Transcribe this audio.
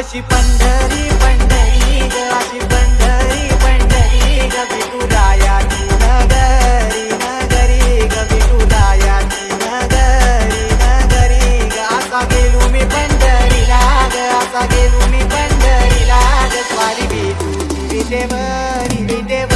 अशी पंढरी पंढरी ग अशी पंढरी पंढरी ग विठुरायाची नगरी नगरी ग विठुरायाची नगरी नगरी ग. असा गेलो मी पंढरीला ग असा गेलो मी पंढरीला ग. स्वारी विठू विठूची विटेवर